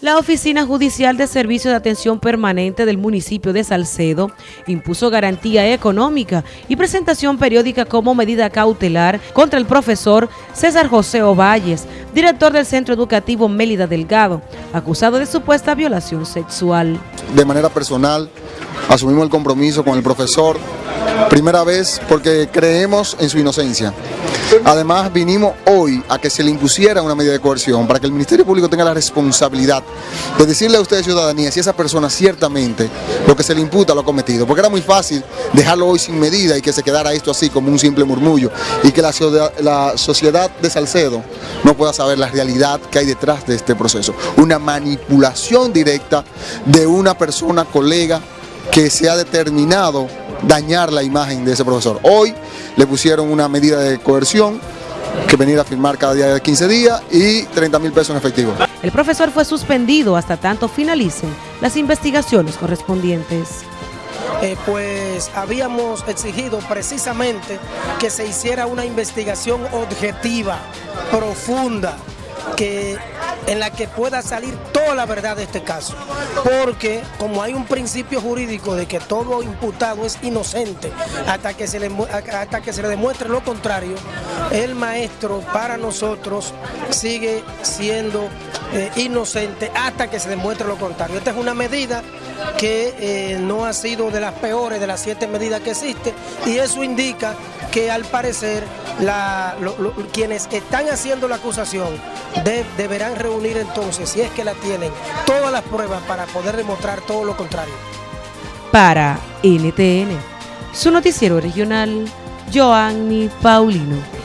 La Oficina Judicial de Servicio de Atención Permanente del municipio de Salcedo impuso garantía económica y presentación periódica como medida cautelar contra el profesor César José Ovalles, director del Centro Educativo Mélida Delgado, acusado de supuesta violación sexual. De manera personal, asumimos el compromiso con el profesor, primera vez porque creemos en su inocencia. Además, vinimos hoy a que se le impusiera una medida de coerción para que el Ministerio Público tenga la responsabilidad de decirle a ustedes, ciudadanía, si esa persona ciertamente lo que se le imputa lo ha cometido. Porque era muy fácil dejarlo hoy sin medida y que se quedara esto así como un simple murmullo y que la, la sociedad de Salcedo no pueda saber la realidad que hay detrás de este proceso. Una manipulación directa de una persona, colega, que se ha determinado dañar la imagen de ese profesor. Hoy le pusieron una medida de coerción que venir a firmar cada día de 15 días y 30 mil pesos en efectivo. El profesor fue suspendido hasta tanto finalicen las investigaciones correspondientes. Eh, pues habíamos exigido precisamente que se hiciera una investigación objetiva, profunda, que en la que pueda salir toda la verdad de este caso. Porque como hay un principio jurídico de que todo imputado es inocente hasta que se le, hasta que se le demuestre lo contrario, el maestro para nosotros sigue siendo eh, inocente hasta que se demuestre lo contrario. Esta es una medida que eh, no ha sido de las peores de las siete medidas que existen y eso indica que al parecer quienes están haciendo la acusación deberán reunir entonces, si es que la tienen, todas las pruebas para poder demostrar todo lo contrario. Para NTN, su noticiero regional, Joanny Paulino.